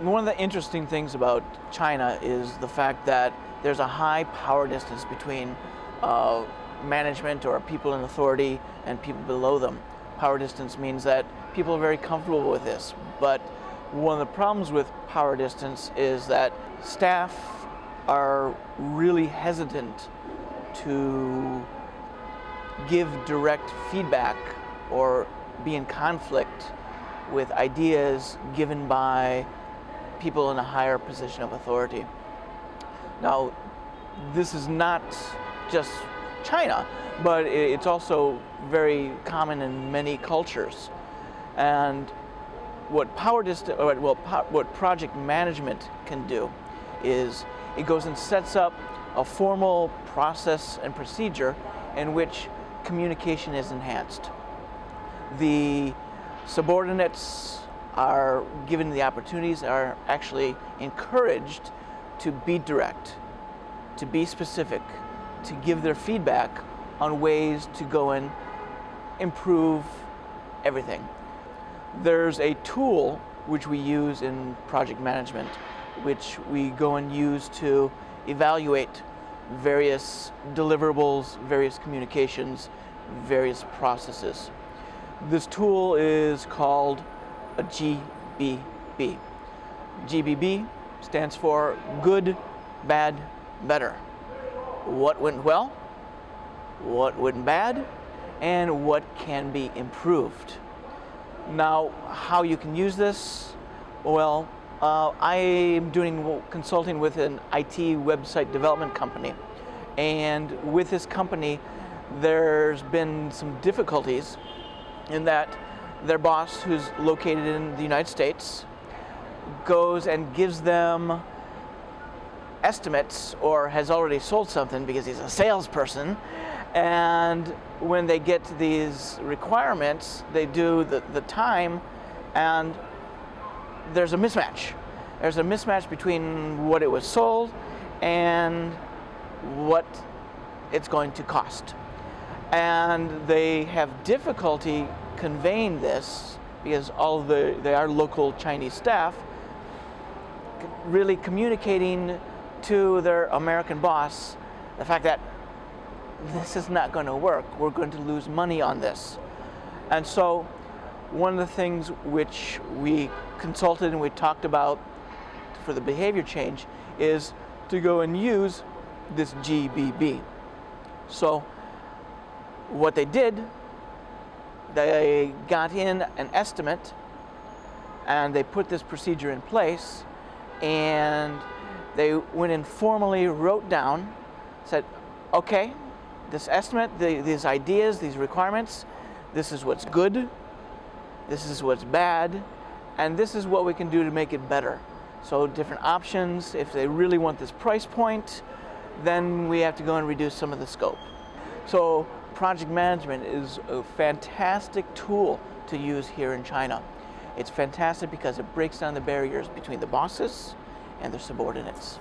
One of the interesting things about China is the fact that there's a high power distance between uh, management or people in authority and people below them. Power distance means that people are very comfortable with this, but one of the problems with power distance is that staff are really hesitant to give direct feedback or be in conflict with ideas given by people in a higher position of authority. Now, this is not just China, but it's also very common in many cultures. And what power distance, uh, well, what project management can do is it goes and sets up a formal process and procedure in which communication is enhanced. The subordinates are given the opportunities, are actually encouraged to be direct, to be specific, to give their feedback on ways to go and improve everything. There's a tool which we use in project management, which we go and use to evaluate various deliverables, various communications, various processes. This tool is called a GBB. GBB stands for good, bad, better. What went well, what went bad, and what can be improved. Now, how you can use this? Well, uh, I am doing consulting with an IT website development company. And with this company, there's been some difficulties in that their boss, who's located in the United States, goes and gives them estimates or has already sold something because he's a salesperson. And when they get to these requirements, they do the, the time and there's a mismatch. There's a mismatch between what it was sold and what it's going to cost. And they have difficulty conveying this because all the they are local Chinese staff really communicating to their American boss the fact that this is not going to work. We're going to lose money on this. And so one of the things which we consulted and we talked about for the behavior change is to go and use this GBB. So what they did, they got in an estimate and they put this procedure in place and they went and formally wrote down, said, okay, this estimate, the, these ideas, these requirements, this is what's good, this is what's bad, and this is what we can do to make it better. So different options, if they really want this price point, then we have to go and reduce some of the scope. So project management is a fantastic tool to use here in China. It's fantastic because it breaks down the barriers between the bosses and their subordinates.